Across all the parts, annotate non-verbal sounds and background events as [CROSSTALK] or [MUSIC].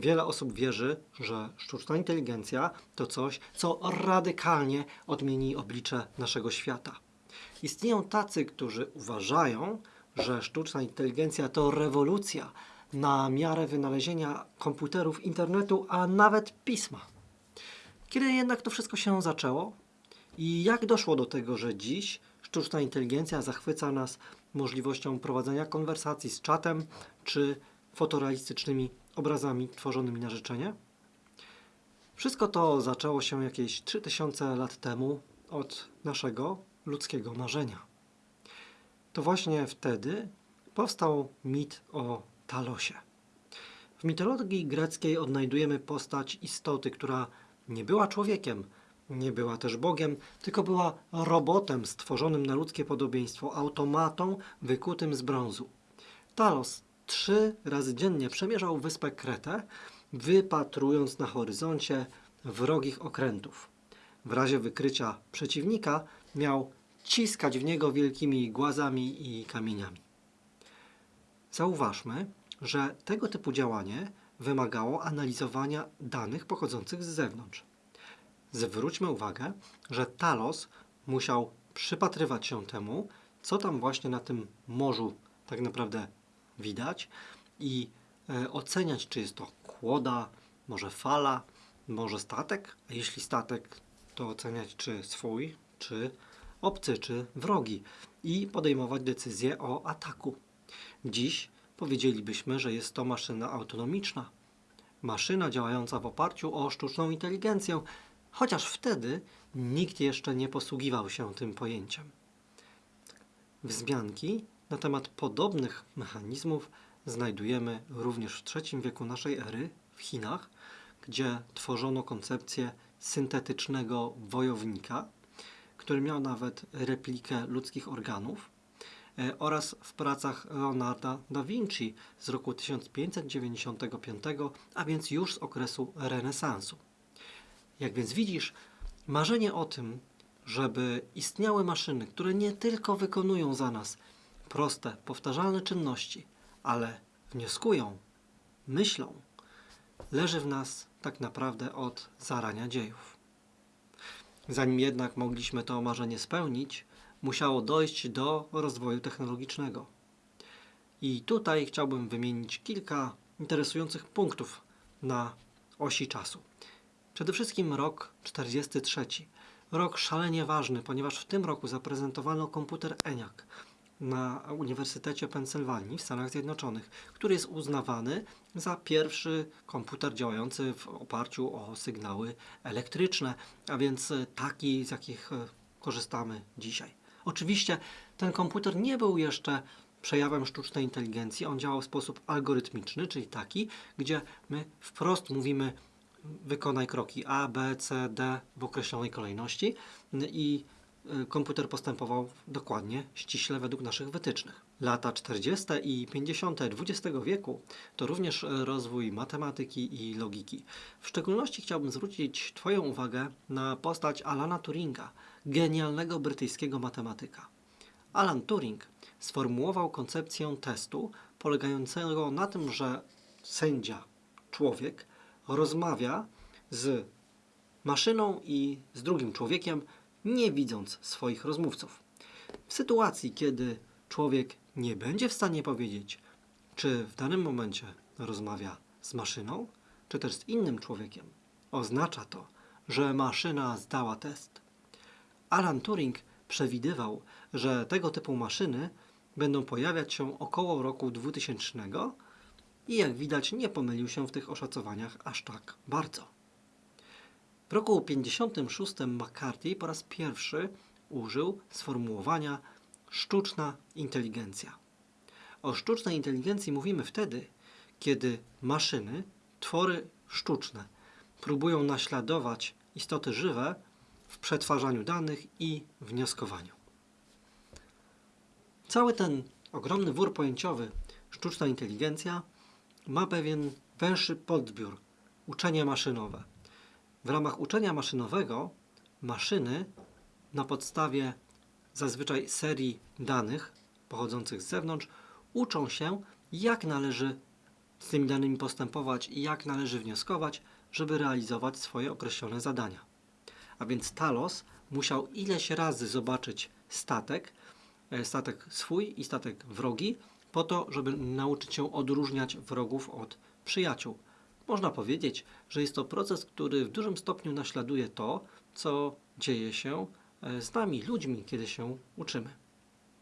Wiele osób wierzy, że sztuczna inteligencja to coś, co radykalnie odmieni oblicze naszego świata. Istnieją tacy, którzy uważają, że sztuczna inteligencja to rewolucja na miarę wynalezienia komputerów, internetu, a nawet pisma. Kiedy jednak to wszystko się zaczęło? I jak doszło do tego, że dziś sztuczna inteligencja zachwyca nas możliwością prowadzenia konwersacji z czatem czy fotorealistycznymi obrazami tworzonymi na życzenie? Wszystko to zaczęło się jakieś 3000 lat temu od naszego ludzkiego marzenia. To właśnie wtedy powstał mit o Talosie. W mitologii greckiej odnajdujemy postać istoty, która nie była człowiekiem, nie była też Bogiem, tylko była robotem stworzonym na ludzkie podobieństwo, automatą wykutym z brązu. Talos trzy razy dziennie przemierzał wyspę Kretę, wypatrując na horyzoncie wrogich okrętów. W razie wykrycia przeciwnika miał ciskać w niego wielkimi głazami i kamieniami. Zauważmy, że tego typu działanie wymagało analizowania danych pochodzących z zewnątrz. Zwróćmy uwagę, że Talos musiał przypatrywać się temu, co tam właśnie na tym morzu tak naprawdę widać i e, oceniać, czy jest to kłoda, może fala, może statek, a jeśli statek, to oceniać, czy swój, czy obcy, czy wrogi i podejmować decyzję o ataku. Dziś powiedzielibyśmy, że jest to maszyna autonomiczna. Maszyna działająca w oparciu o sztuczną inteligencję, chociaż wtedy nikt jeszcze nie posługiwał się tym pojęciem. Wzmianki na temat podobnych mechanizmów znajdujemy również w III wieku naszej ery w Chinach, gdzie tworzono koncepcję syntetycznego wojownika, który miał nawet replikę ludzkich organów, e, oraz w pracach Leonarda da Vinci z roku 1595, a więc już z okresu renesansu. Jak więc widzisz, marzenie o tym, żeby istniały maszyny, które nie tylko wykonują za nas proste, powtarzalne czynności, ale wnioskują, myślą, leży w nas tak naprawdę od zarania dziejów. Zanim jednak mogliśmy to marzenie spełnić, musiało dojść do rozwoju technologicznego. I tutaj chciałbym wymienić kilka interesujących punktów na osi czasu. Przede wszystkim rok 43. Rok szalenie ważny, ponieważ w tym roku zaprezentowano komputer ENIAC na Uniwersytecie Pensylwanii w Stanach Zjednoczonych, który jest uznawany za pierwszy komputer działający w oparciu o sygnały elektryczne, a więc taki, z jakich e, korzystamy dzisiaj. Oczywiście ten komputer nie był jeszcze przejawem sztucznej inteligencji. On działał w sposób algorytmiczny, czyli taki, gdzie my wprost mówimy wykonaj kroki A, B, C, D w określonej kolejności i komputer postępował dokładnie, ściśle według naszych wytycznych. Lata 40. i 50. XX wieku to również rozwój matematyki i logiki. W szczególności chciałbym zwrócić Twoją uwagę na postać Alana Turinga, genialnego brytyjskiego matematyka. Alan Turing sformułował koncepcję testu polegającego na tym, że sędzia, człowiek, rozmawia z maszyną i z drugim człowiekiem, nie widząc swoich rozmówców. W sytuacji, kiedy człowiek nie będzie w stanie powiedzieć, czy w danym momencie rozmawia z maszyną, czy też z innym człowiekiem, oznacza to, że maszyna zdała test. Alan Turing przewidywał, że tego typu maszyny będą pojawiać się około roku 2000 i jak widać nie pomylił się w tych oszacowaniach aż tak bardzo. W roku 56 McCarthy po raz pierwszy użył sformułowania sztuczna inteligencja. O sztucznej inteligencji mówimy wtedy, kiedy maszyny, twory sztuczne, próbują naśladować istoty żywe w przetwarzaniu danych i wnioskowaniu. Cały ten ogromny wór pojęciowy sztuczna inteligencja ma pewien węższy podbiór uczenie maszynowe. W ramach uczenia maszynowego maszyny na podstawie zazwyczaj serii danych pochodzących z zewnątrz uczą się, jak należy z tymi danymi postępować i jak należy wnioskować, żeby realizować swoje określone zadania. A więc Talos musiał ileś razy zobaczyć statek, e, statek swój i statek wrogi, po to, żeby nauczyć się odróżniać wrogów od przyjaciół. Można powiedzieć, że jest to proces, który w dużym stopniu naśladuje to, co dzieje się e, z nami, ludźmi, kiedy się uczymy.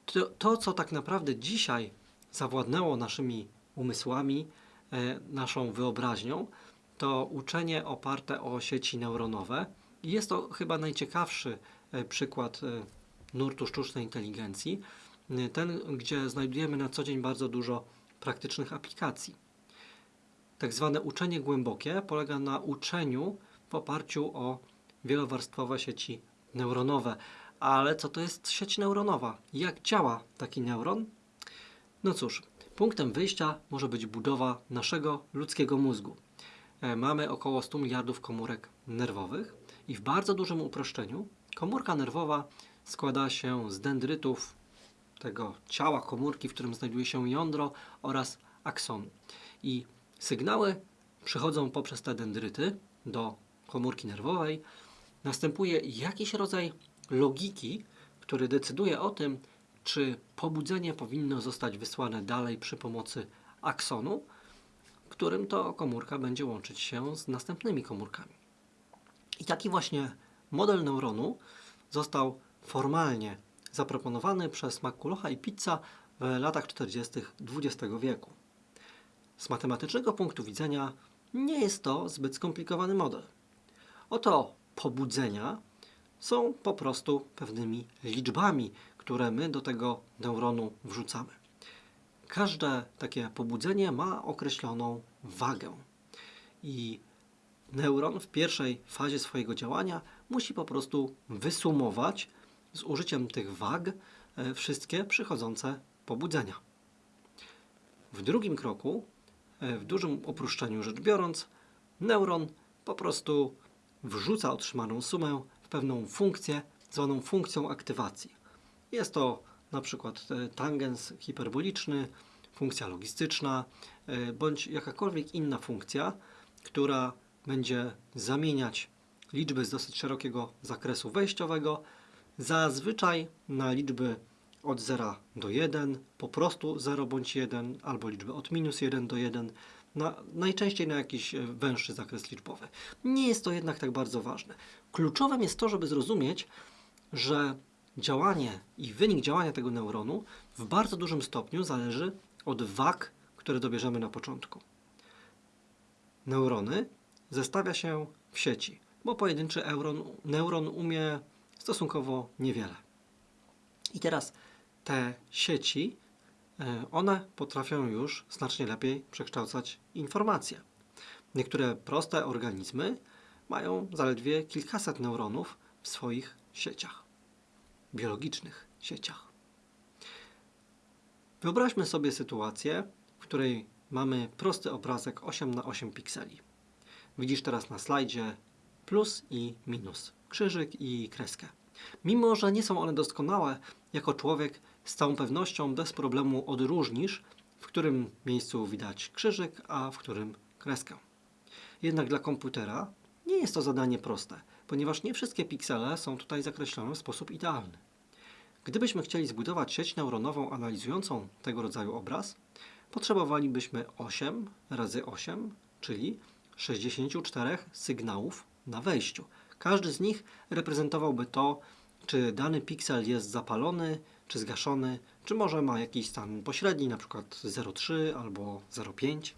To, to co tak naprawdę dzisiaj zawładnęło naszymi umysłami, e, naszą wyobraźnią, to uczenie oparte o sieci neuronowe. I jest to chyba najciekawszy e, przykład nurtu sztucznej inteligencji, ten, gdzie znajdujemy na co dzień bardzo dużo praktycznych aplikacji. Tak zwane uczenie głębokie polega na uczeniu w oparciu o wielowarstwowe sieci neuronowe. Ale co to jest sieć neuronowa? Jak działa taki neuron? No cóż, punktem wyjścia może być budowa naszego ludzkiego mózgu. E, Mamy około 100 miliardów komórek nerwowych i w bardzo dużym uproszczeniu komórka nerwowa składa się z dendrytów tego ciała komórki, w którym znajduje się jądro oraz aksonu. I sygnały przychodzą poprzez te dendryty do komórki nerwowej. Następuje jakiś rodzaj logiki, który decyduje o tym, czy pobudzenie powinno zostać wysłane dalej przy pomocy aksonu, którym to komórka będzie łączyć się z następnymi komórkami. I taki właśnie model neuronu został formalnie zaproponowany przez McCullocha i Pizza w latach 40. XX wieku. Z matematycznego punktu widzenia nie jest to zbyt skomplikowany model. Oto pobudzenia są po prostu pewnymi liczbami, które my do tego neuronu wrzucamy. Każde takie pobudzenie ma określoną wagę. I neuron w pierwszej fazie swojego działania musi po prostu wysumować z użyciem tych wag e, wszystkie przychodzące pobudzenia. W drugim kroku, w dużym uproszczeniu rzecz biorąc, neuron po prostu wrzuca otrzymaną sumę w pewną funkcję zwaną funkcją aktywacji. Jest to na przykład e, tangens hiperboliczny, funkcja logistyczna, e, bądź jakakolwiek inna funkcja, która będzie zamieniać liczby z dosyć szerokiego zakresu wejściowego, zazwyczaj na liczby od 0 do 1, po prostu 0 bądź 1, albo liczby od minus 1 do 1, na, najczęściej na jakiś e, węższy zakres liczbowy. Nie jest to jednak tak bardzo ważne. Kluczowym jest to, żeby zrozumieć, że działanie i wynik działania tego neuronu w bardzo dużym stopniu zależy od wag, które dobierzemy na początku. Neurony zestawia się w sieci, bo pojedynczy euron, neuron umie stosunkowo niewiele. I teraz te sieci, e, one potrafią już znacznie lepiej przekształcać informacje. Niektóre proste organizmy mają zaledwie kilkaset neuronów w swoich sieciach, biologicznych sieciach. Wyobraźmy sobie sytuację, w której mamy prosty obrazek 8 na 8 pikseli. Widzisz teraz na slajdzie plus i minus, krzyżyk i kreskę. Mimo, że nie są one doskonałe, jako człowiek z całą pewnością bez problemu odróżnisz, w którym miejscu widać krzyżyk, a w którym kreskę. Jednak dla komputera nie jest to zadanie proste, ponieważ nie wszystkie piksele są tutaj zakreślone w sposób idealny. Gdybyśmy chcieli zbudować sieć neuronową analizującą tego rodzaju obraz, potrzebowalibyśmy 8 razy 8, czyli 64 sygnałów na wejściu. Każdy z nich reprezentowałby to, czy dany piksel jest zapalony, czy zgaszony, czy może ma jakiś stan pośredni, np. 0,3 albo 0,5.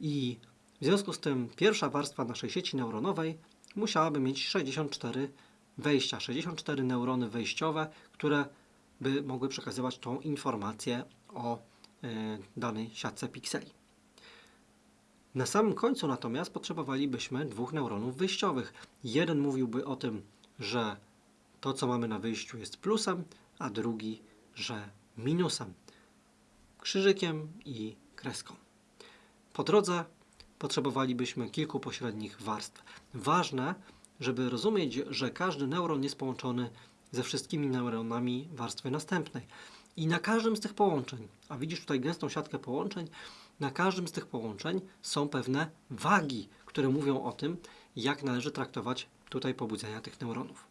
I w związku z tym pierwsza warstwa naszej sieci neuronowej musiałaby mieć 64 wejścia, 64 neurony wejściowe, które by mogły przekazywać tą informację o e, danej siatce pikseli. Na samym końcu natomiast potrzebowalibyśmy dwóch neuronów wyjściowych. Jeden mówiłby o tym, że to, co mamy na wyjściu jest plusem, a drugi, że minusem. Krzyżykiem i kreską. Po drodze potrzebowalibyśmy kilku pośrednich warstw. Ważne, żeby rozumieć, że każdy neuron jest połączony ze wszystkimi neuronami warstwy następnej. I na każdym z tych połączeń, a widzisz tutaj gęstą siatkę połączeń, na każdym z tych połączeń są pewne wagi, które mówią o tym, jak należy traktować tutaj pobudzenia tych neuronów.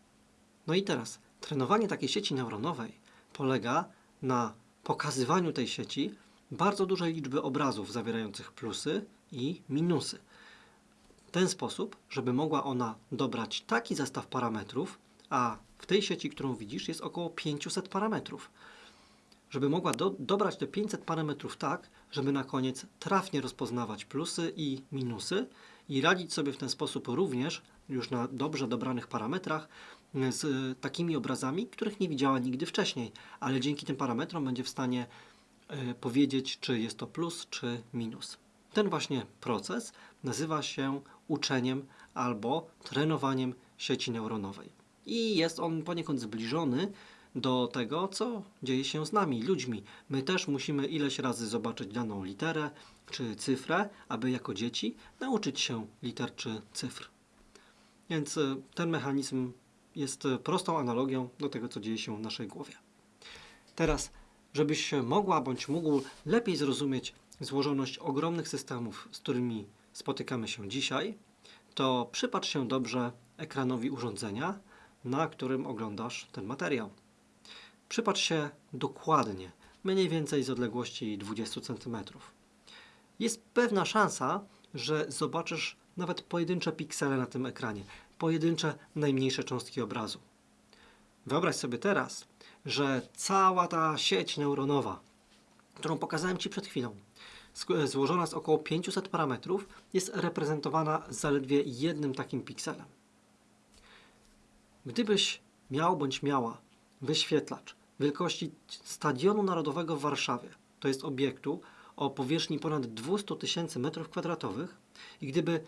No i teraz, trenowanie takiej sieci neuronowej polega na pokazywaniu tej sieci bardzo dużej liczby obrazów zawierających plusy i minusy. W ten sposób, żeby mogła ona dobrać taki zestaw parametrów, a w tej sieci, którą widzisz, jest około 500 parametrów. Żeby mogła do, dobrać te 500 parametrów tak, żeby na koniec trafnie rozpoznawać plusy i minusy i radzić sobie w ten sposób również, już na dobrze dobranych parametrach, z y, takimi obrazami, których nie widziała nigdy wcześniej, ale dzięki tym parametrom będzie w stanie y, powiedzieć, czy jest to plus, czy minus. Ten właśnie proces nazywa się uczeniem albo trenowaniem sieci neuronowej. I jest on poniekąd zbliżony do tego, co dzieje się z nami, ludźmi. My też musimy ileś razy zobaczyć daną literę czy cyfrę, aby jako dzieci nauczyć się liter czy cyfr. Więc ten mechanizm jest prostą analogią do tego, co dzieje się w naszej głowie. Teraz, żebyś mogła bądź mógł lepiej zrozumieć złożoność ogromnych systemów, z którymi spotykamy się dzisiaj, to przypatrz się dobrze ekranowi urządzenia, na którym oglądasz ten materiał. Przypatrz się dokładnie, mniej więcej z odległości 20 cm. Jest pewna szansa, że zobaczysz nawet pojedyncze piksele na tym ekranie, pojedyncze najmniejsze cząstki obrazu. Wyobraź sobie teraz, że cała ta sieć neuronowa, którą pokazałem Ci przed chwilą, złożona z około 500 parametrów, jest reprezentowana zaledwie jednym takim pikselem. Gdybyś miał bądź miała wyświetlacz wielkości Stadionu Narodowego w Warszawie, to jest obiektu o powierzchni ponad 200 tysięcy metrów kwadratowych i gdyby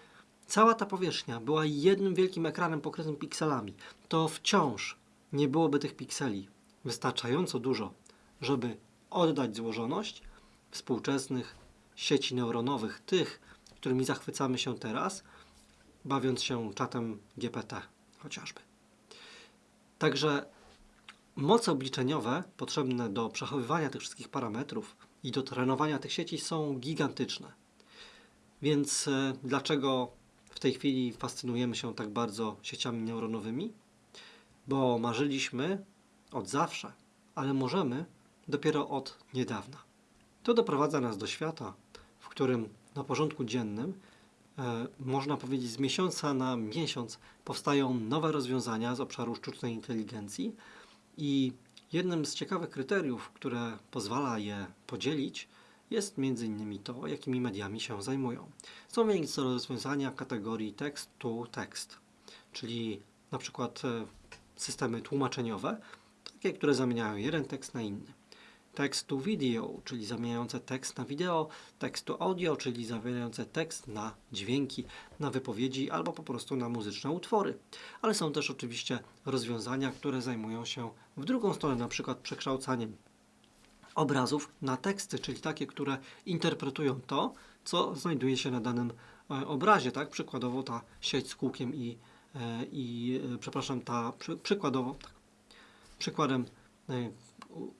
cała ta powierzchnia była jednym wielkim ekranem pokrytym pikselami, to wciąż nie byłoby tych pikseli wystarczająco dużo, żeby oddać złożoność współczesnych sieci neuronowych, tych, którymi zachwycamy się teraz, bawiąc się czatem GPT chociażby. Także moce obliczeniowe potrzebne do przechowywania tych wszystkich parametrów i do trenowania tych sieci są gigantyczne. Więc e, dlaczego w tej chwili fascynujemy się tak bardzo sieciami neuronowymi? Bo marzyliśmy od zawsze, ale możemy dopiero od niedawna. To doprowadza nas do świata, w którym na porządku dziennym, e, można powiedzieć z miesiąca na miesiąc, powstają nowe rozwiązania z obszaru sztucznej inteligencji i jednym z ciekawych kryteriów, które pozwala je podzielić, jest innymi to, jakimi mediami się zajmują. Są więc rozwiązania kategorii tekst to tekst, czyli na przykład e, systemy tłumaczeniowe, takie, które zamieniają jeden tekst na inny. Text to video, czyli zamieniające tekst na wideo, text to audio, czyli zamieniające tekst na dźwięki, na wypowiedzi albo po prostu na muzyczne utwory. Ale są też oczywiście rozwiązania, które zajmują się w drugą stronę, na przykład przekształcaniem obrazów na teksty, czyli takie, które interpretują to, co znajduje się na danym e, obrazie, tak? Przykładowo ta sieć z kółkiem i, e, i e, przepraszam, ta przy, przykładowo, tak, przykładem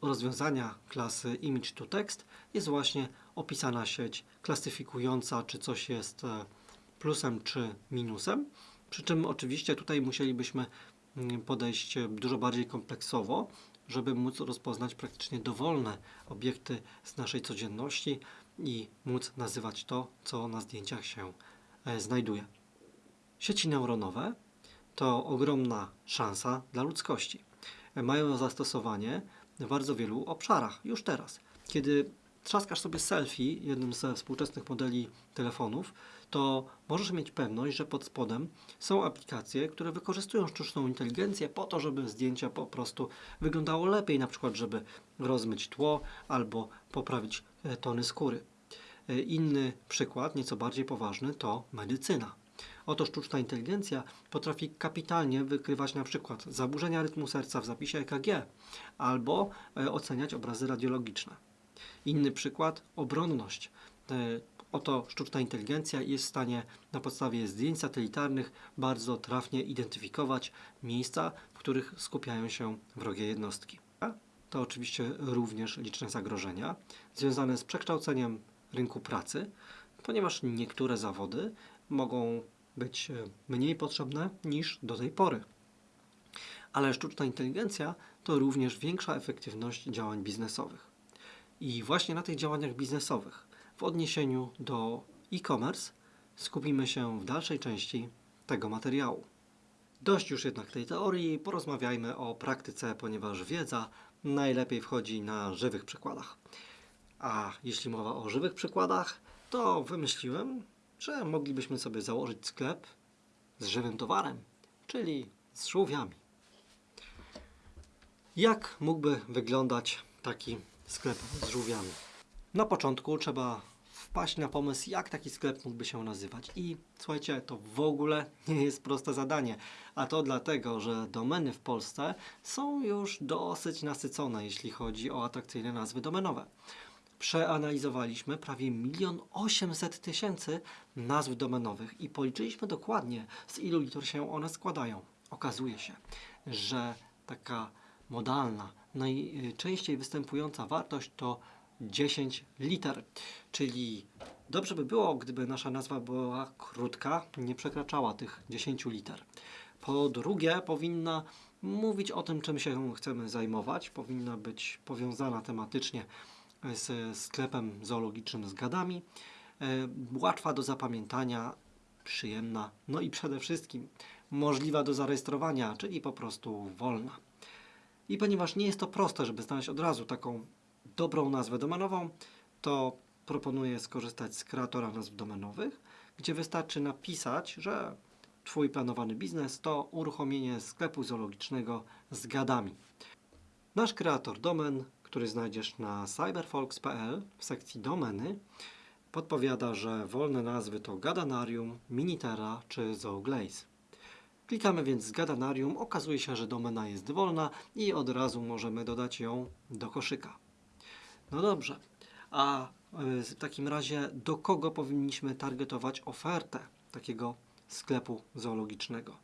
rozwiązania klasy image to text jest właśnie opisana sieć klasyfikująca, czy coś jest plusem czy minusem. Przy czym oczywiście tutaj musielibyśmy mm, podejść dużo bardziej kompleksowo, żeby móc rozpoznać praktycznie dowolne obiekty z naszej codzienności i móc nazywać to, co na zdjęciach się e, znajduje. Sieci neuronowe to ogromna szansa dla ludzkości. E, Mają zastosowanie w bardzo wielu obszarach już teraz. Kiedy trzaskasz sobie selfie jednym ze współczesnych modeli telefonów, to możesz mieć pewność, że pod spodem są aplikacje, które wykorzystują sztuczną inteligencję po to, żeby zdjęcia po prostu wyglądało lepiej, na przykład żeby rozmyć tło albo poprawić e, tony skóry. E, Inny przykład, nieco bardziej poważny, to medycyna. Oto sztuczna inteligencja potrafi kapitalnie wykrywać na przykład zaburzenia rytmu serca w zapisie EKG albo e, oceniać obrazy radiologiczne. Inny przykład obronność. Oto sztuczna inteligencja jest w stanie na podstawie zdjęć satelitarnych bardzo trafnie identyfikować miejsca, w których skupiają się wrogie jednostki. To oczywiście również liczne zagrożenia związane z przekształceniem rynku pracy, ponieważ niektóre zawody mogą być mniej potrzebne niż do tej pory. Ale sztuczna inteligencja to również większa efektywność działań biznesowych. I właśnie na tych działaniach biznesowych, w odniesieniu do e-commerce, skupimy się w dalszej części tego materiału. Dość już jednak tej teorii, porozmawiajmy o praktyce, ponieważ wiedza najlepiej wchodzi na żywych przykładach. A jeśli mowa o żywych przykładach, to wymyśliłem, że moglibyśmy sobie założyć sklep z żywym towarem, czyli z żółwiami. Jak mógłby wyglądać taki sklep z żółwiami? Na początku trzeba wpaść na pomysł, jak taki sklep mógłby się nazywać. I słuchajcie, to w ogóle [LAUGHS] nie jest proste zadanie. A to dlatego, że domeny w Polsce są już dosyć nasycone, jeśli chodzi o atrakcyjne nazwy domenowe. Przeanalizowaliśmy prawie 1 800 tysięcy nazw domenowych i policzyliśmy dokładnie, z ilu liter się one składają. Okazuje się, że taka modalna, najczęściej występująca wartość to 10 liter, czyli dobrze by było, gdyby nasza nazwa była krótka, nie przekraczała tych 10 liter. Po drugie, powinna mówić o tym, czym się chcemy zajmować, powinna być powiązana tematycznie z sklepem zoologicznym z gadami, e, łatwa do zapamiętania, przyjemna, no i przede wszystkim możliwa do zarejestrowania, czyli po prostu wolna. I ponieważ nie jest to proste, żeby znaleźć od razu taką dobrą nazwę domenową, to proponuję skorzystać z kreatora nazw domenowych, gdzie wystarczy napisać, że Twój planowany biznes to uruchomienie sklepu zoologicznego z gadami. Nasz kreator domen, który znajdziesz na cyberfolks.pl w sekcji domeny, podpowiada, że wolne nazwy to Gadanarium, Minitera czy Zooglaze. Klikamy więc z Gadanarium, okazuje się, że domena jest wolna i od razu możemy dodać ją do koszyka. No dobrze, a y, w takim razie do kogo powinniśmy targetować ofertę takiego sklepu zoologicznego?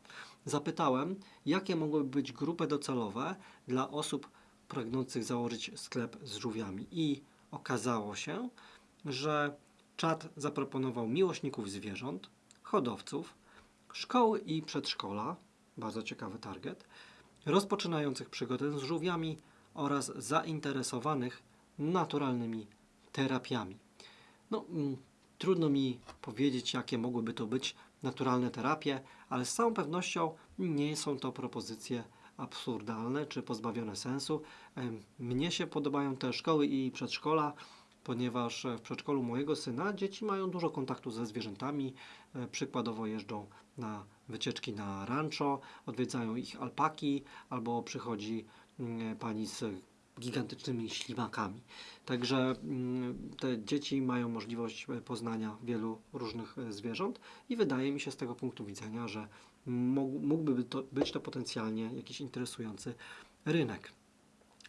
Zapytałem, jakie mogłyby być grupy docelowe dla osób pragnących założyć sklep z żółwiami i okazało się, że czat zaproponował miłośników zwierząt, hodowców, szkoły i przedszkola, bardzo ciekawy target, rozpoczynających przygodę z żółwiami oraz zainteresowanych naturalnymi terapiami. No, mm, trudno mi powiedzieć, jakie mogłyby to być naturalne terapie, ale z całą pewnością nie są to propozycje absurdalne czy pozbawione sensu. Mnie się podobają te szkoły i przedszkola, ponieważ w przedszkolu mojego syna dzieci mają dużo kontaktu ze zwierzętami. E, Przykładowo jeżdżą na wycieczki na rancho, odwiedzają ich alpaki, albo przychodzi mm, pani z gigantycznymi ślimakami. Także mm, te dzieci mają możliwość e, poznania wielu różnych e, zwierząt i wydaje mi się z tego punktu widzenia, że mógł- mógłby to, być to potencjalnie jakiś interesujący rynek.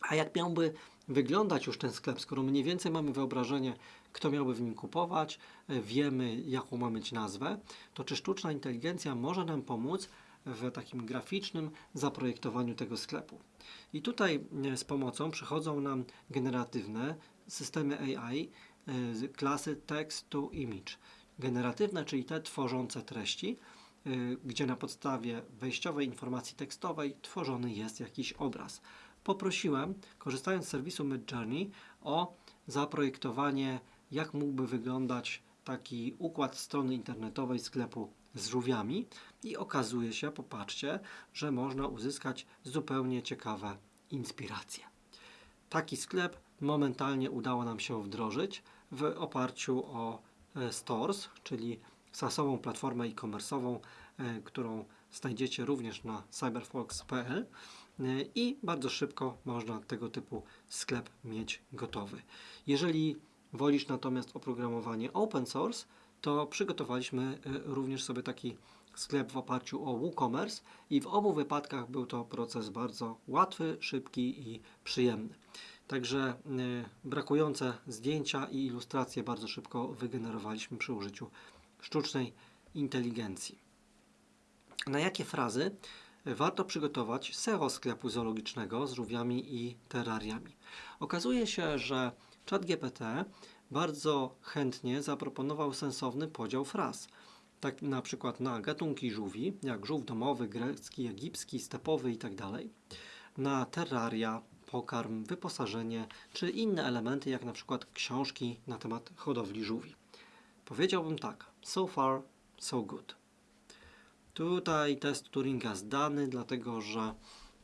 A jak miałby wyglądać już ten sklep, skoro mniej więcej mamy wyobrażenie, kto miałby w nim kupować, e, wiemy jaką ma mieć nazwę, to czy sztuczna inteligencja może nam pomóc w takim graficznym zaprojektowaniu tego sklepu? I tutaj e, z pomocą przychodzą nam generatywne systemy AI e, klasy text to image. Generatywne, czyli te tworzące treści, y, gdzie na podstawie wejściowej informacji tekstowej tworzony jest jakiś obraz. Poprosiłem, korzystając z serwisu Midjourney, o zaprojektowanie, jak mógłby wyglądać taki układ strony internetowej sklepu z żółwiami i okazuje się, popatrzcie, że można uzyskać zupełnie ciekawe inspiracje. Taki sklep momentalnie udało nam się wdrożyć w oparciu o e, Stores, czyli SaaSową platformę e-commerce'ową, e, którą znajdziecie również na cyberfox.pl e, i bardzo szybko można tego typu sklep mieć gotowy. Jeżeli wolisz natomiast oprogramowanie open source, to przygotowaliśmy e, również sobie taki sklep w oparciu o WooCommerce i w obu wypadkach był to proces bardzo łatwy, szybki i przyjemny. Także y, brakujące zdjęcia i ilustracje bardzo szybko wygenerowaliśmy przy użyciu sztucznej inteligencji. Na jakie frazy warto przygotować SEO sklepu zoologicznego z żółwiami i terrariami? Okazuje się, że ChatGPT bardzo chętnie zaproponował sensowny podział fraz. Tak na przykład na gatunki żółwi, jak żółw domowy, grecki, egipski, stepowy itd. Na terraria, pokarm, wyposażenie czy inne elementy, jak na przykład książki na temat hodowli żółwi. Powiedziałbym tak, so far, so good. Tutaj test Turinga zdany, dlatego że,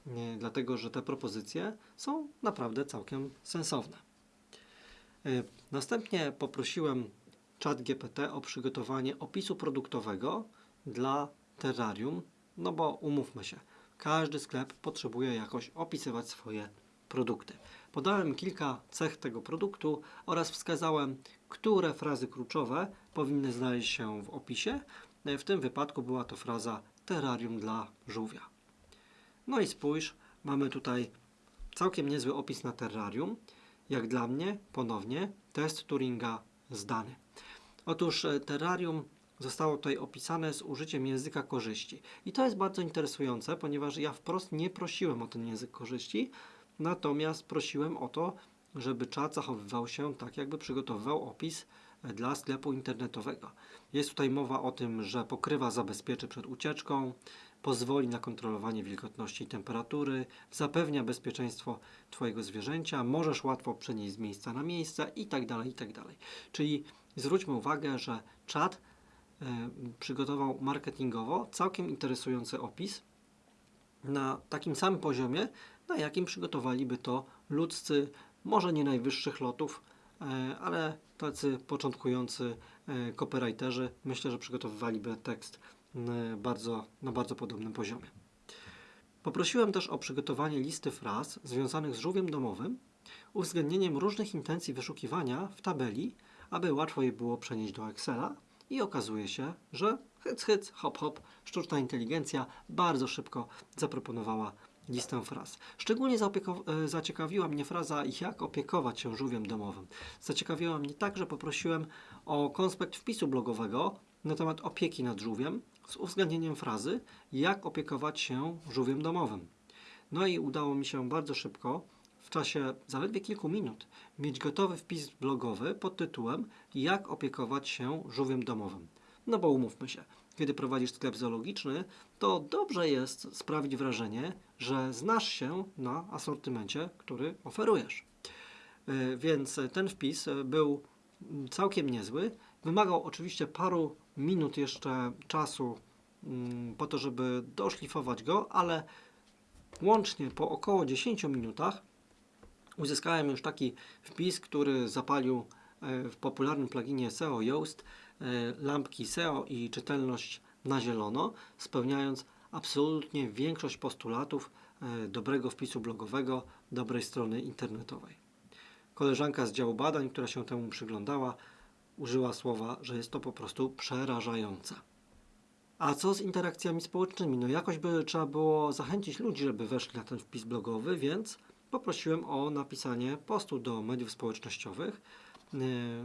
nie, dlatego że te propozycje są naprawdę całkiem sensowne. Y, Następnie poprosiłem ChatGPT o przygotowanie opisu produktowego dla terrarium, no bo umówmy się, każdy sklep potrzebuje jakoś opisywać swoje produkty. Podałem kilka cech tego produktu oraz wskazałem, które frazy kluczowe powinny znaleźć się w opisie. W tym wypadku była to fraza terrarium dla żółwia. No i spójrz, mamy tutaj całkiem niezły opis na terrarium. Jak dla mnie, ponownie, test Turinga zdany. Otóż e, terrarium zostało tutaj opisane z użyciem języka korzyści. I to jest bardzo interesujące, ponieważ ja wprost nie prosiłem o ten język korzyści, natomiast prosiłem o to, żeby czat zachowywał się tak, jakby przygotowywał opis e, dla sklepu internetowego. Jest tutaj mowa o tym, że pokrywa zabezpieczy przed ucieczką, pozwoli na kontrolowanie wilgotności i temperatury, zapewnia bezpieczeństwo Twojego zwierzęcia, możesz łatwo przenieść z miejsca na miejsce itd. itd. Czyli zwróćmy uwagę, że czat e, przygotował marketingowo całkiem interesujący opis na takim samym poziomie, na jakim przygotowaliby to ludzcy, może nie najwyższych lotów, e, ale tacy początkujący e, copywriterzy, myślę, że przygotowywaliby tekst bardzo, na bardzo podobnym poziomie. Poprosiłem też o przygotowanie listy fraz związanych z żółwiem domowym, uwzględnieniem różnych intencji wyszukiwania w tabeli, aby łatwo je było przenieść do Excela i okazuje się, że hyc, hyc, hop, hop, sztuczna inteligencja bardzo szybko zaproponowała listę fraz. Szczególnie e, zaciekawiła mnie fraza jak opiekować się żółwiem domowym. Zaciekawiła mnie tak, że poprosiłem o konspekt wpisu blogowego na temat opieki nad żółwiem z uwzględnieniem frazy jak opiekować się żółwiem domowym. No i udało mi się bardzo szybko, w czasie zaledwie kilku minut, mieć gotowy wpis blogowy pod tytułem Jak opiekować się żółwiem domowym. No bo umówmy się, kiedy prowadzisz sklep zoologiczny, to dobrze jest sprawić wrażenie, że znasz się na asortymencie, który oferujesz. E, Więc ten wpis e, był całkiem niezły. Wymagał oczywiście paru minut jeszcze czasu mm, po to, żeby doszlifować go, ale łącznie po około 10 minutach uzyskałem już taki wpis, który zapalił e, w popularnym pluginie SEO Yoast e, lampki SEO i czytelność na zielono, spełniając absolutnie większość postulatów e, dobrego wpisu blogowego, dobrej strony internetowej. Koleżanka z działu badań, która się temu przyglądała, użyła słowa, że jest to po prostu przerażające. A co z interakcjami społecznymi? No jakoś by trzeba było zachęcić ludzi, żeby weszli na ten wpis blogowy, więc poprosiłem o napisanie postu do mediów społecznościowych yy,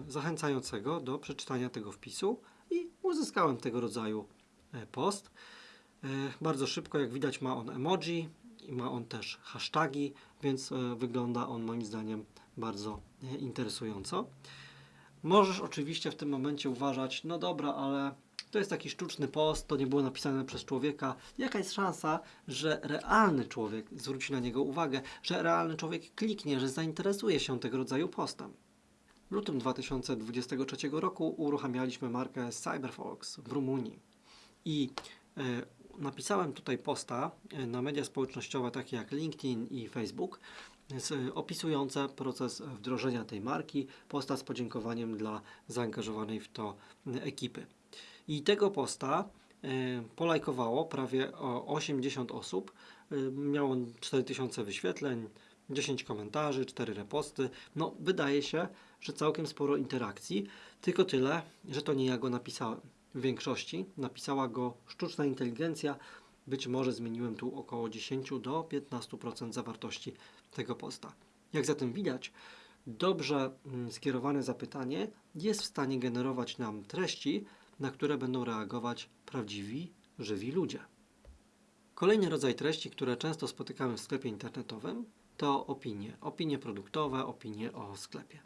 zachęcającego do przeczytania tego wpisu i uzyskałem tego rodzaju e, post. E, Bardzo szybko, jak widać, ma on emoji i ma on też hasztagi, więc e, wygląda on moim zdaniem bardzo e, interesująco. Możesz oczywiście w tym momencie uważać, no dobra, ale to jest taki sztuczny post, to nie było napisane przez człowieka. Jaka jest szansa, że realny człowiek zwróci na niego uwagę, że realny człowiek kliknie, że zainteresuje się tego rodzaju postem? W lutym 2023 roku uruchamialiśmy markę Cyberfox w Rumunii i e, napisałem tutaj posta e, na media społecznościowe takie jak LinkedIn i Facebook opisujące proces wdrożenia tej marki, posta z podziękowaniem dla zaangażowanej w to e, ekipy. I tego posta e, polajkowało prawie o 80 osób. Miał on 4000 wyświetleń, 10 komentarzy, 4 reposty. No, wydaje się, że całkiem sporo interakcji, tylko tyle, że to nie ja go napisałem. W większości napisała go sztuczna inteligencja. Być może zmieniłem tu około 10 do 15% zawartości tego posta. Jak zatem widać, dobrze mm, skierowane zapytanie jest w stanie generować nam treści, na które będą reagować prawdziwi, żywi ludzie. Kolejny rodzaj treści, które często spotykamy w sklepie internetowym, to opinie. Opinie produktowe, opinie o sklepie.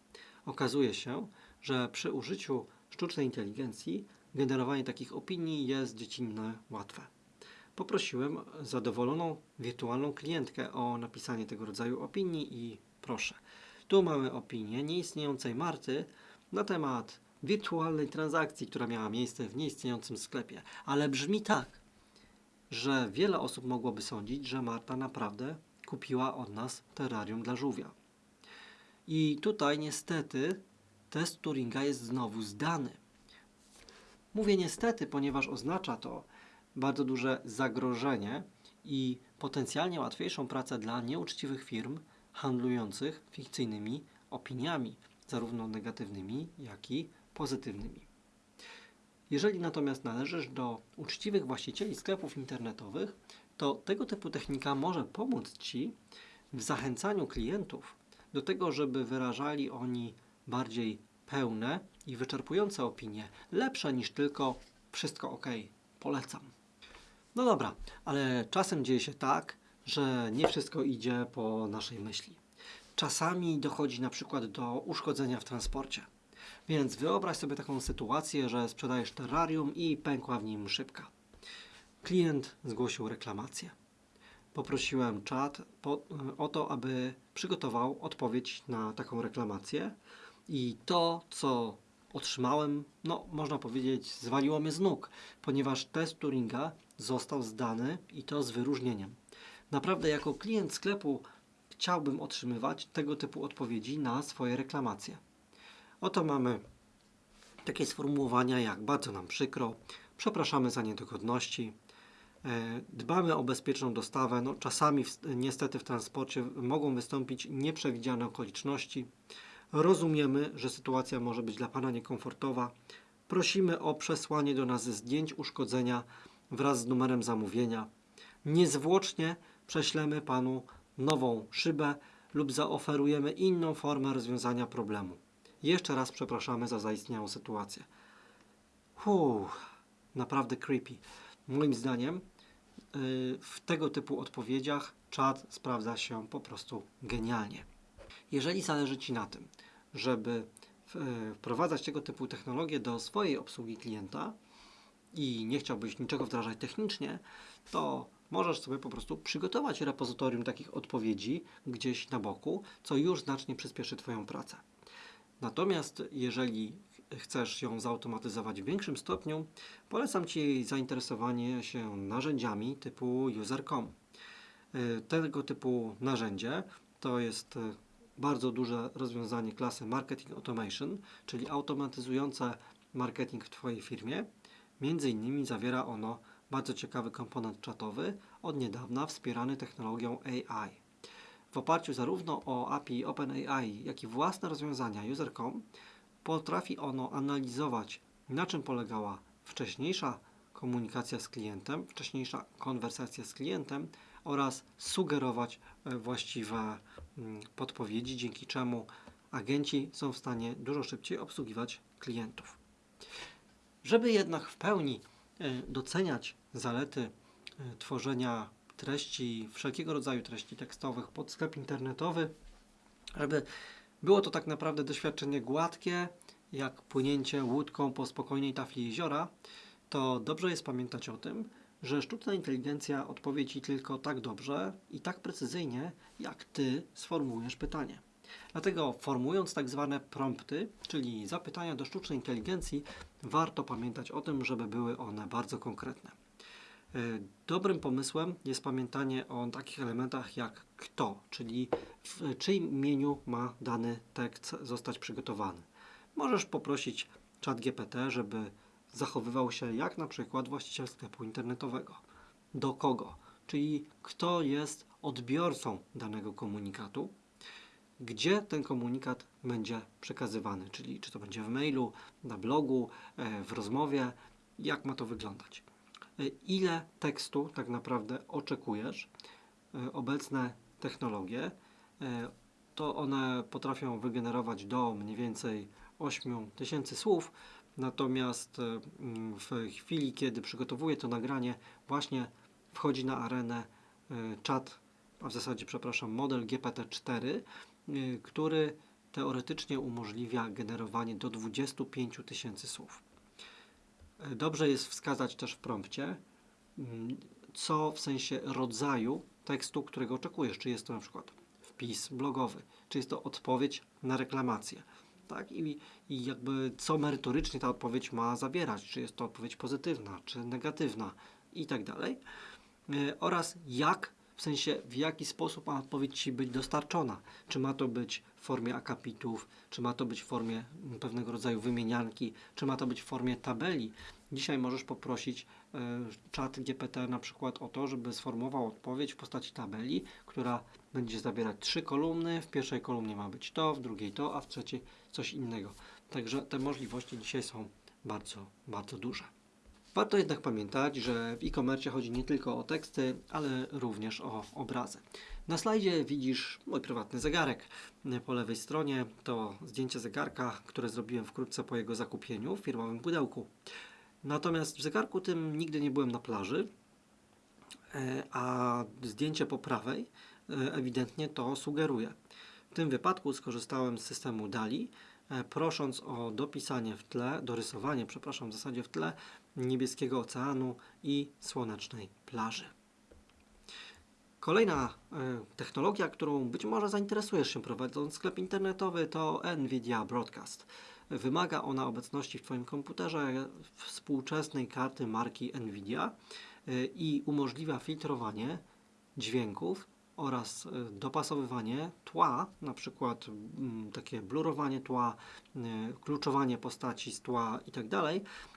Okazuje się, że przy użyciu sztucznej inteligencji generowanie takich opinii jest dziecinne łatwe. Poprosiłem zadowoloną wirtualną klientkę o napisanie tego rodzaju opinii i proszę. Tu mamy opinię nieistniejącej Marty na temat wirtualnej transakcji, która miała miejsce w nieistniejącym sklepie. Ale brzmi tak, że wiele osób mogłoby sądzić, że Marta naprawdę kupiła od nas terrarium dla żółwia. I tutaj niestety test Turinga jest znowu zdany. Mówię niestety, ponieważ oznacza to bardzo duże zagrożenie i potencjalnie łatwiejszą pracę dla nieuczciwych firm handlujących fikcyjnymi opiniami, zarówno negatywnymi, jak i pozytywnymi. Jeżeli natomiast należysz do uczciwych właścicieli sklepów internetowych, to tego typu technika może pomóc Ci w zachęcaniu klientów do tego, żeby wyrażali oni bardziej pełne i wyczerpujące opinie, lepsze niż tylko wszystko ok, polecam. No dobra, ale czasem dzieje się tak, że nie wszystko idzie po naszej myśli. Czasami dochodzi na przykład do uszkodzenia w transporcie. Więc wyobraź sobie taką sytuację, że sprzedajesz terrarium i pękła w nim szybka. Klient zgłosił reklamację. Poprosiłem czat po, o to, aby przygotował odpowiedź na taką reklamację i to, co otrzymałem, no można powiedzieć, zwaliło mnie z nóg, ponieważ test Turinga został zdany i to z wyróżnieniem. Naprawdę, jako klient sklepu chciałbym otrzymywać tego typu odpowiedzi na swoje reklamacje. Oto mamy takie sformułowania jak bardzo nam przykro, przepraszamy za niedogodności, e, dbamy o bezpieczną dostawę. No, czasami w, niestety w transporcie mogą wystąpić nieprzewidziane okoliczności. Rozumiemy, że sytuacja może być dla Pana niekomfortowa. Prosimy o przesłanie do nas zdjęć uszkodzenia wraz z numerem zamówienia. Niezwłocznie prześlemy Panu nową szybę lub zaoferujemy inną formę rozwiązania problemu. Jeszcze raz przepraszamy za zaistniałą sytuację. Uff, naprawdę creepy. Moim zdaniem yy, w tego typu odpowiedziach czat sprawdza się po prostu genialnie. Jeżeli zależy Ci na tym, żeby w- wprowadzać tego typu technologie do swojej obsługi klienta i nie chciałbyś niczego wdrażać technicznie, to możesz sobie po prostu przygotować repozytorium takich odpowiedzi gdzieś na boku, co już znacznie przyspieszy Twoją pracę. Natomiast jeżeli chcesz ją zautomatyzować w większym stopniu, polecam Ci zainteresowanie się narzędziami typu user.com. Y, Tego typu narzędzie to jest y, bardzo duże rozwiązanie klasy Marketing Automation, czyli automatyzujące marketing w Twojej firmie. Między innymi zawiera ono bardzo ciekawy komponent czatowy, od niedawna wspierany technologią AI. W oparciu zarówno o API OpenAI, jak i własne rozwiązania user.com potrafi ono analizować, na czym polegała wcześniejsza komunikacja z klientem, wcześniejsza konwersacja z klientem oraz sugerować e, właściwe podpowiedzi, dzięki czemu agenci są w stanie dużo szybciej obsługiwać klientów. Żeby jednak w pełni e, doceniać zalety e, tworzenia treści, wszelkiego rodzaju treści tekstowych pod sklep internetowy, żeby było to tak naprawdę doświadczenie gładkie, jak płynięcie łódką po spokojnej tafli jeziora, to dobrze jest pamiętać o tym, że sztuczna inteligencja odpowie Ci tylko tak dobrze i tak precyzyjnie, jak Ty sformułujesz pytanie. Dlatego formułując tak zwane prompty, czyli zapytania do sztucznej inteligencji, warto pamiętać o tym, żeby były one bardzo konkretne. E, Dobrym pomysłem jest pamiętanie o takich elementach jak kto, czyli w czyim imieniu ma dany tekst zostać przygotowany. Możesz poprosić czat GPT, żeby zachowywał się jak na przykład właściciel sklepu internetowego. Do kogo? Czyli kto jest odbiorcą danego komunikatu, gdzie ten komunikat będzie przekazywany, czyli czy to będzie w mailu, na blogu, e, w rozmowie, jak ma to wyglądać. E, Ile tekstu tak naprawdę oczekujesz? E, Obecne technologie to one potrafią wygenerować do mniej więcej 8 tysięcy słów, natomiast e, mm, w chwili, kiedy przygotowuję to nagranie, właśnie wchodzi na arenę e, czat, a w zasadzie, przepraszam, model GPT-4, y, który teoretycznie umożliwia generowanie do 25 tysięcy słów. E, Dobrze jest wskazać też w prompcie, mm, co w sensie rodzaju tekstu, którego oczekujesz. Czy jest to na przykład wpis blogowy, czy jest to odpowiedź na reklamację. Tak? I, I jakby co merytorycznie ta odpowiedź ma zawierać, czy jest to odpowiedź pozytywna, czy negatywna i tak dalej. E, Oraz jak, w sensie w jaki sposób ma odpowiedź Ci być dostarczona. Czy ma to być w formie akapitów, czy ma to być w formie pewnego rodzaju wymienianki, czy ma to być w formie tabeli. Dzisiaj możesz poprosić czat GPT na przykład o to, żeby sformułował odpowiedź w postaci tabeli, która będzie zawierać trzy kolumny. W pierwszej kolumnie ma być to, w drugiej to, a w trzeciej coś innego. Także te możliwości dzisiaj są bardzo, bardzo duże. Warto jednak pamiętać, że w e-commerce chodzi nie tylko o teksty, ale również o obrazy. Na slajdzie widzisz mój prywatny zegarek. Po lewej stronie to zdjęcie zegarka, które zrobiłem wkrótce po jego zakupieniu w firmowym pudełku. Natomiast w zegarku tym nigdy nie byłem na plaży, e, a zdjęcie po prawej e, ewidentnie to sugeruje. W tym wypadku skorzystałem z systemu DALI, e, prosząc o dopisanie w tle, dorysowanie, przepraszam, w zasadzie w tle niebieskiego oceanu i słonecznej plaży. Kolejna technologia, którą być może zainteresujesz się prowadząc sklep internetowy, to NVIDIA Broadcast. Wymaga ona obecności w Twoim komputerze współczesnej karty marki NVIDIA e, i umożliwia filtrowanie dźwięków oraz e, dopasowywanie tła, na przykład mm, takie blurowanie tła, e, kluczowanie postaci z tła itd.,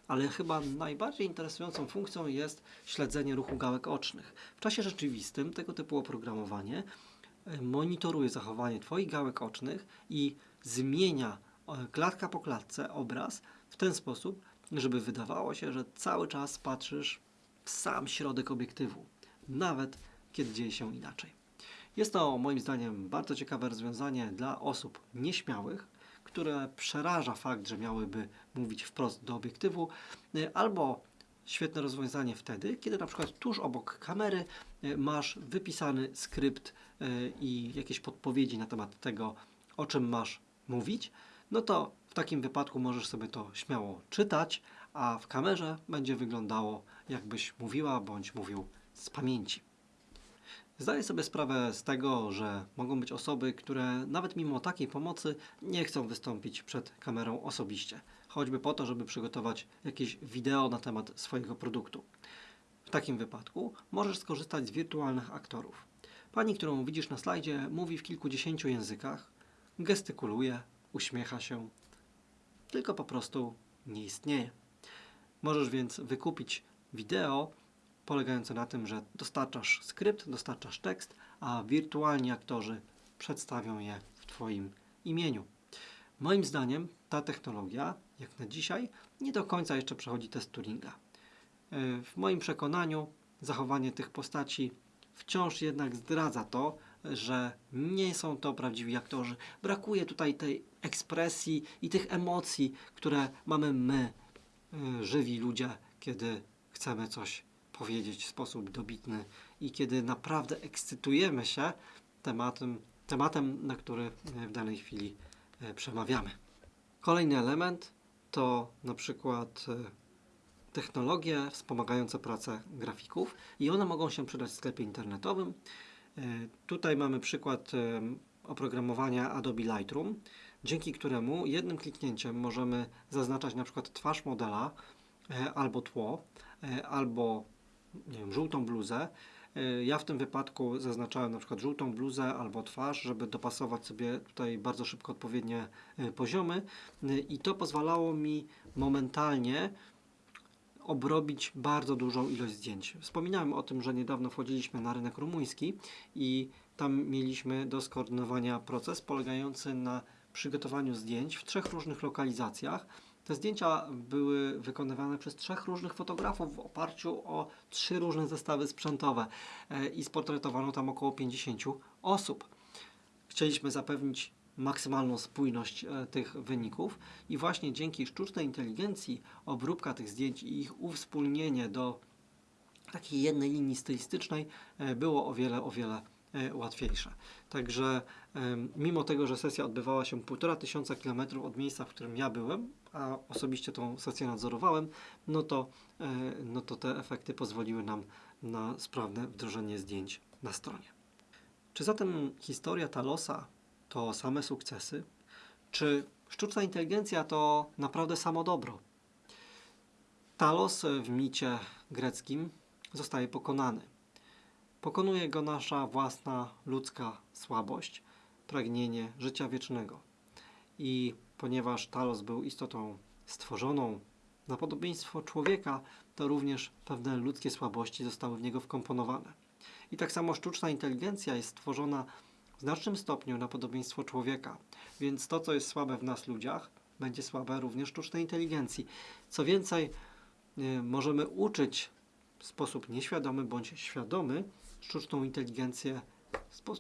ale chyba najbardziej interesującą funkcją jest śledzenie ruchu gałek ocznych. W czasie rzeczywistym tego typu oprogramowanie monitoruje zachowanie Twoich gałek ocznych i zmienia klatka po klatce obraz w ten sposób, żeby wydawało się, że cały czas patrzysz w sam środek obiektywu, nawet kiedy dzieje się inaczej. Jest to moim zdaniem bardzo ciekawe rozwiązanie dla osób nieśmiałych, które przeraża fakt, że miałyby mówić wprost do obiektywu, y, albo świetne rozwiązanie wtedy, kiedy na przykład tuż obok kamery y, masz wypisany skrypt y, i jakieś podpowiedzi na temat tego, o czym masz mówić, no to w takim wypadku możesz sobie to śmiało czytać, a w kamerze będzie wyglądało, jakbyś mówiła bądź mówił z pamięci. Zdaję sobie sprawę z tego, że mogą być osoby, które nawet mimo takiej pomocy nie chcą wystąpić przed kamerą osobiście, choćby po to, żeby przygotować jakieś wideo na temat swojego produktu. W takim wypadku możesz skorzystać z wirtualnych aktorów. Pani, którą widzisz na slajdzie, mówi w kilkudziesięciu językach, gestykuluje, uśmiecha się, tylko po prostu nie istnieje. Możesz więc wykupić wideo polegające na tym, że dostarczasz skrypt, dostarczasz tekst, a wirtualni aktorzy przedstawią je w Twoim imieniu. Moim zdaniem ta technologia, jak na dzisiaj, nie do końca jeszcze przechodzi test Turinga. W moim przekonaniu zachowanie tych postaci wciąż jednak zdradza to, że nie są to prawdziwi aktorzy. Brakuje tutaj tej ekspresji i tych emocji, które mamy my, yy, żywi ludzie, kiedy chcemy coś powiedzieć w sposób dobitny i kiedy naprawdę ekscytujemy się tematem, tematem na który e, w danej chwili e, przemawiamy. Kolejny element to na przykład technologie wspomagające pracę grafików i one mogą się przydać w sklepie internetowym. Tutaj mamy przykład oprogramowania Adobe Lightroom, dzięki któremu jednym kliknięciem możemy zaznaczać na przykład twarz modela e, albo tło, e, albo nie wiem, żółtą bluzę. E, Ja w tym wypadku zaznaczałem na przykład żółtą bluzę albo twarz, żeby dopasować sobie tutaj bardzo szybko odpowiednie poziomy i to pozwalało mi momentalnie obrobić bardzo dużą ilość zdjęć. Wspominałem o tym, że niedawno wchodziliśmy na rynek rumuński i tam mieliśmy do skoordynowania proces polegający na przygotowaniu zdjęć w trzech różnych lokalizacjach. Te zdjęcia były wykonywane przez trzech różnych fotografów w oparciu o trzy różne zestawy sprzętowe e, i sportretowano tam około 50 osób. Chcieliśmy zapewnić maksymalną spójność e, tych wyników i właśnie dzięki sztucznej inteligencji obróbka tych zdjęć i ich uwspólnienie do takiej jednej linii stylistycznej e, było o wiele, o wiele łatwiejsze. Także mimo tego, że sesja odbywała się półtora tysiąca kilometrów od miejsca, w którym ja byłem, a osobiście tą sesję nadzorowałem, no to, e, no to te efekty pozwoliły nam na sprawne wdrożenie zdjęć na stronie. Czy zatem historia Talosa to same sukcesy? Czy sztuczna inteligencja to naprawdę samo dobro? Talos w micie greckim zostaje pokonany. Pokonuje go nasza własna ludzka słabość, pragnienie życia wiecznego. I ponieważ Talos był istotą stworzoną na podobieństwo człowieka, to również pewne ludzkie słabości zostały w niego wkomponowane. I tak samo sztuczna inteligencja jest stworzona w znacznym stopniu na podobieństwo człowieka, więc to, co jest słabe w nas ludziach, będzie słabe również sztucznej inteligencji. Co więcej, y, możemy uczyć w sposób nieświadomy bądź świadomy sztuczną inteligencję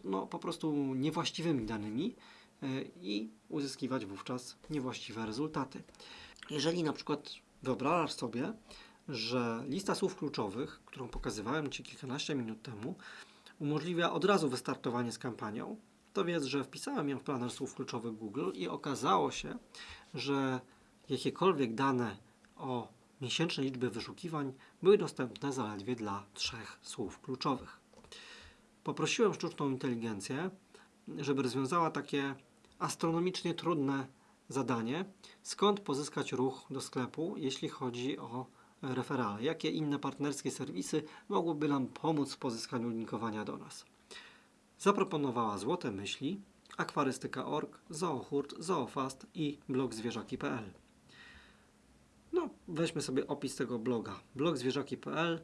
no, po prostu niewłaściwymi danymi y, i uzyskiwać wówczas niewłaściwe rezultaty. Jeżeli na przykład wyobrażasz sobie, że lista słów kluczowych, którą pokazywałem Ci kilkanaście minut temu, umożliwia od razu wystartowanie z kampanią, to wiedz, że wpisałem ją w planer słów kluczowych Google i okazało się, że jakiekolwiek dane o miesięcznej liczbie wyszukiwań były dostępne zaledwie dla trzech słów kluczowych. Poprosiłem sztuczną inteligencję, żeby rozwiązała takie astronomicznie trudne zadanie, skąd pozyskać ruch do sklepu, jeśli chodzi o referale. Jakie inne partnerskie serwisy mogłyby nam pomóc w pozyskaniu linkowania do nas? Zaproponowała Złote Myśli, Akwarystyka.org, Zoohurt, Zoofast i blog zwierzaki.pl. No, weźmy sobie opis tego bloga. Blog zwierzaki.pl,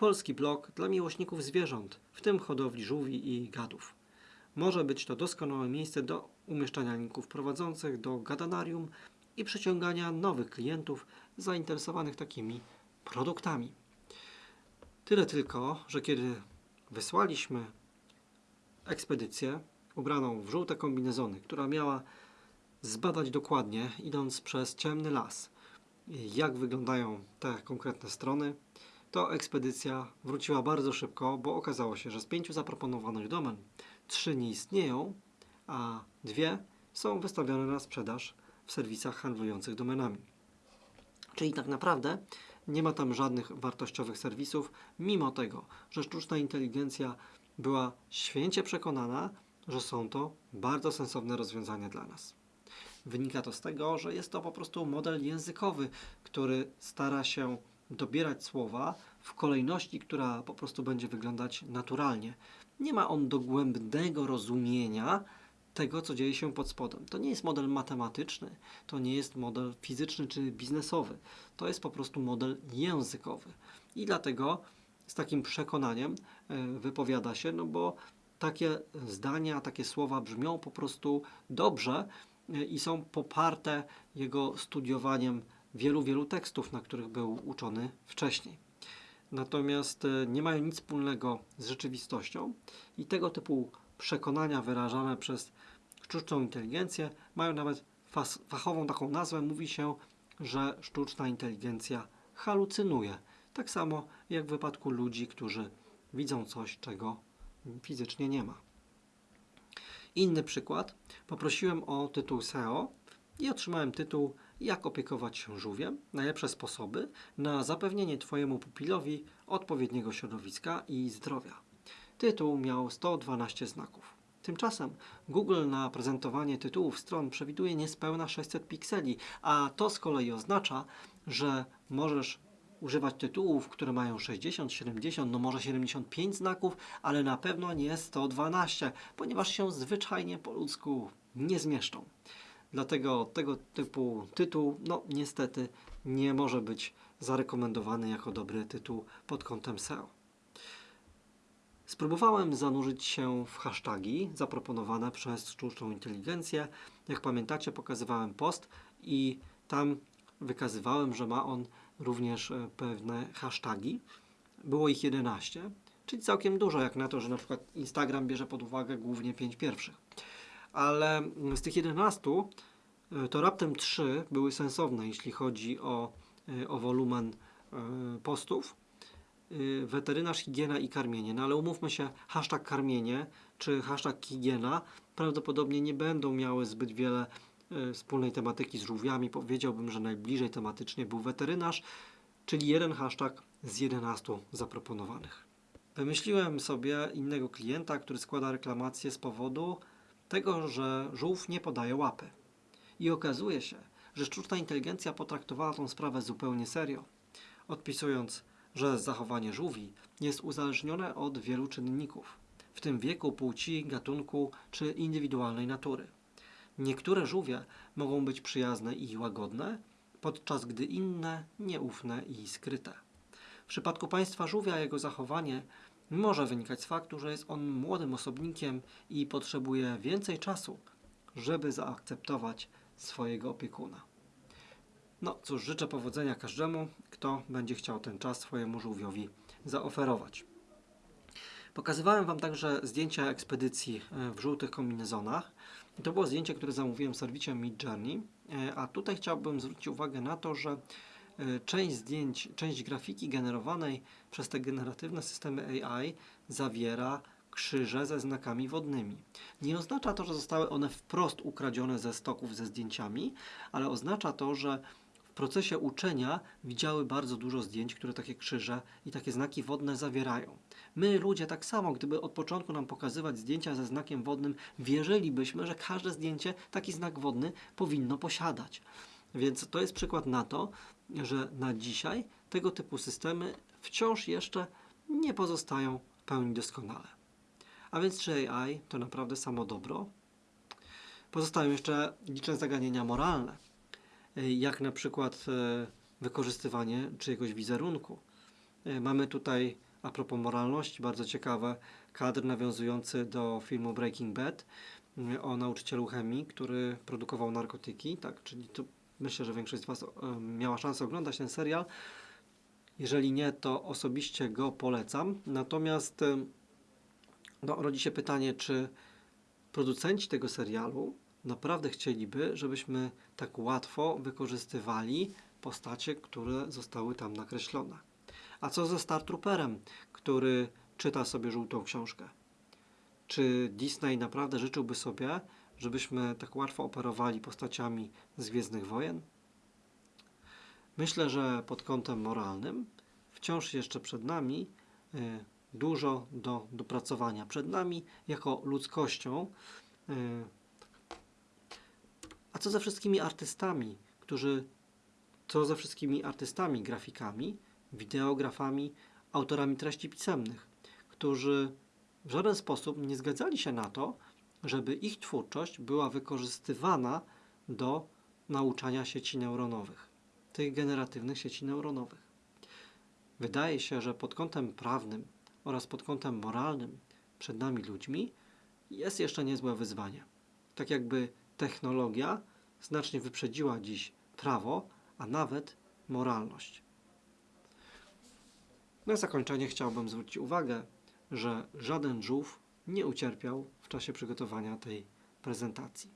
polski blog dla miłośników zwierząt, w tym hodowli żółwi i gadów. Może być to doskonałe miejsce do umieszczania linków prowadzących do gadanarium i przyciągania nowych klientów zainteresowanych takimi produktami. Tyle tylko, że kiedy wysłaliśmy ekspedycję ubraną w żółte kombinezony, która miała zbadać dokładnie, idąc przez ciemny las, jak wyglądają te konkretne strony, to ekspedycja wróciła bardzo szybko, bo okazało się, że z pięciu zaproponowanych domen trzy nie istnieją, a dwie są wystawione na sprzedaż w serwisach handlujących domenami. Czyli tak naprawdę nie ma tam żadnych wartościowych serwisów, mimo tego, że sztuczna inteligencja była święcie przekonana, że są to bardzo sensowne rozwiązania dla nas. Wynika to z tego, że jest to po prostu model językowy, który stara się dobierać słowa w kolejności, która po prostu będzie wyglądać naturalnie. Nie ma on dogłębnego rozumienia tego, co dzieje się pod spodem. To nie jest model matematyczny, to nie jest model fizyczny czy biznesowy. To jest po prostu model językowy. I dlatego z takim przekonaniem e, wypowiada się, no bo takie zdania, takie słowa brzmią po prostu dobrze e, i są poparte jego studiowaniem wielu, wielu tekstów, na których był uczony wcześniej. Natomiast e, nie mają nic wspólnego z rzeczywistością i tego typu przekonania wyrażane przez sztuczną inteligencję mają nawet fachową taką nazwę. Mówi się, że sztuczna inteligencja halucynuje. Tak samo jak w wypadku ludzi, którzy widzą coś, czego fizycznie nie ma. Inny przykład. Poprosiłem o tytuł SEO i otrzymałem tytuł Jak opiekować się żółwiem? Najlepsze sposoby na zapewnienie Twojemu pupilowi odpowiedniego środowiska i zdrowia. Tytuł miał 112 znaków. Tymczasem Google na prezentowanie tytułów stron przewiduje niespełna 600 pikseli, a to z kolei oznacza, że możesz używać tytułów, które mają 60, 70, no może 75 znaków, ale na pewno nie 112, ponieważ się zwyczajnie po ludzku nie zmieszczą. Dlatego tego typu tytuł, no niestety, nie może być zarekomendowany jako dobry tytuł pod kątem SEO. Spróbowałem zanurzyć się w hasztagi zaproponowane przez sztuczną inteligencję. Jak pamiętacie, pokazywałem post i tam wykazywałem, że ma on również e, pewne hasztagi. Było ich 11, czyli całkiem dużo, jak na to, że na przykład Instagram bierze pod uwagę głównie 5 pierwszych. Ale z tych 11 e, to raptem 3 były sensowne, jeśli chodzi o, e, o wolumen e, postów. weterynarz, higiena i karmienie. No ale umówmy się, hashtag karmienie czy hashtag higiena prawdopodobnie nie będą miały zbyt wiele wspólnej tematyki z żółwiami. Powiedziałbym, że najbliżej tematycznie był weterynarz, czyli jeden hashtag z 11 zaproponowanych. Wymyśliłem sobie innego klienta, który składa reklamację z powodu tego, że żółw nie podaje łapy. I okazuje się, że sztuczna inteligencja potraktowała tą sprawę zupełnie serio, odpisując, że zachowanie żółwi jest uzależnione od wielu czynników, w tym wieku, płci, gatunku czy indywidualnej natury. Niektóre żółwie mogą być przyjazne i łagodne, podczas gdy inne nieufne i skryte. W przypadku państwa żółwia jego zachowanie może wynikać z faktu, że jest on młodym osobnikiem i potrzebuje więcej czasu, żeby zaakceptować swojego opiekuna. No cóż, życzę powodzenia każdemu, kto będzie chciał ten czas swojemu żółwiowi zaoferować. Pokazywałem Wam także zdjęcia ekspedycji e, w żółtych kombinezonach. To było zdjęcie, które zamówiłem w serwisie Midjourney, E, a tutaj chciałbym zwrócić uwagę na to, że część zdjęć, część grafiki generowanej przez te generatywne systemy AI zawiera krzyże ze znakami wodnymi. Nie oznacza to, że zostały one wprost ukradzione ze stoków ze zdjęciami, ale oznacza to, że w procesie uczenia widziały bardzo dużo zdjęć, które takie krzyże i takie znaki wodne zawierają. My, ludzie, tak samo, gdyby od początku nam pokazywać zdjęcia ze znakiem wodnym, wierzylibyśmy, że każde zdjęcie taki znak wodny powinno posiadać. Więc to jest przykład na to, że na dzisiaj tego typu systemy wciąż jeszcze nie pozostają w pełni doskonale. A więc czy AI to naprawdę samo dobro? Pozostają jeszcze liczne zagadnienia moralne, jak na przykład e, wykorzystywanie czyjegoś wizerunku. E, Mamy tutaj, a propos moralności, bardzo ciekawe kadr nawiązujący do filmu Breaking Bad y, o nauczycielu chemii, który produkował narkotyki, tak, czyli to myślę, że większość z Was miała szansę oglądać ten serial. Jeżeli nie, to osobiście go polecam. Natomiast no, rodzi się pytanie, czy producenci tego serialu naprawdę chcieliby, żebyśmy tak łatwo wykorzystywali postacie, które zostały tam nakreślone. A co ze Star Trooperem, który czyta sobie żółtą książkę? Czy Disney naprawdę życzyłby sobie, żebyśmy tak łatwo operowali postaciami z Gwiezdnych Wojen? Myślę, że pod kątem moralnym wciąż jeszcze przed nami y, dużo do dopracowania. Przed nami jako ludzkością. y, A co ze wszystkimi artystami, którzy. Co ze wszystkimi artystami, grafikami, wideografami, autorami treści pisemnych, którzy w żaden sposób nie zgadzali się na to, żeby ich twórczość była wykorzystywana do nauczania sieci neuronowych, tych generatywnych sieci neuronowych. Wydaje się, że pod kątem prawnym oraz pod kątem moralnym przed nami ludźmi jest jeszcze niezłe wyzwanie. Tak jakby technologia znacznie wyprzedziła dziś prawo, a nawet moralność. Na zakończenie chciałbym zwrócić uwagę, że żaden żółw nie ucierpiał czasie przygotowania tej prezentacji.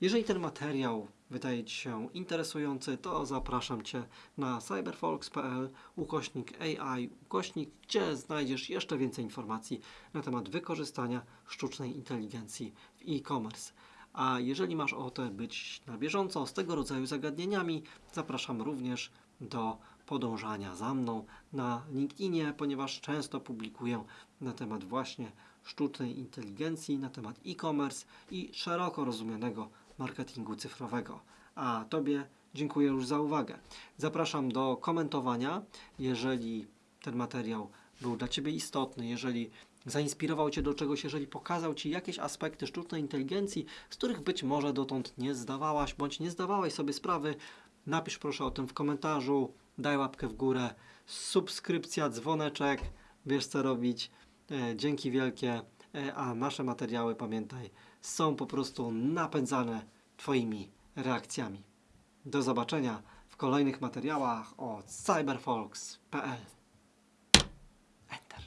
Jeżeli ten materiał wydaje Ci się interesujący, to zapraszam Cię na cyberfolks.pl ukośnik AI, ukośnik, gdzie znajdziesz jeszcze więcej informacji na temat wykorzystania sztucznej inteligencji w e-commerce. A jeżeli masz ochotę być na bieżąco z tego rodzaju zagadnieniami, zapraszam również do podążania za mną na LinkedInie, ponieważ często publikuję na temat właśnie sztucznej inteligencji, na temat e-commerce i szeroko rozumianego marketingu cyfrowego. A Tobie dziękuję już za uwagę. Zapraszam do komentowania, jeżeli ten materiał był dla Ciebie istotny, jeżeli zainspirował Cię do czegoś, jeżeli pokazał Ci jakieś aspekty sztucznej inteligencji, z których być może dotąd nie zdawałaś bądź nie zdawałeś sobie sprawy, napisz proszę o tym w komentarzu, daj łapkę w górę, subskrypcja, dzwoneczek, wiesz co robić. E, Dzięki wielkie, E, a nasze materiały, pamiętaj, są po prostu napędzane Twoimi reakcjami. Do zobaczenia w kolejnych materiałach o cyberfolks.pl. Enter.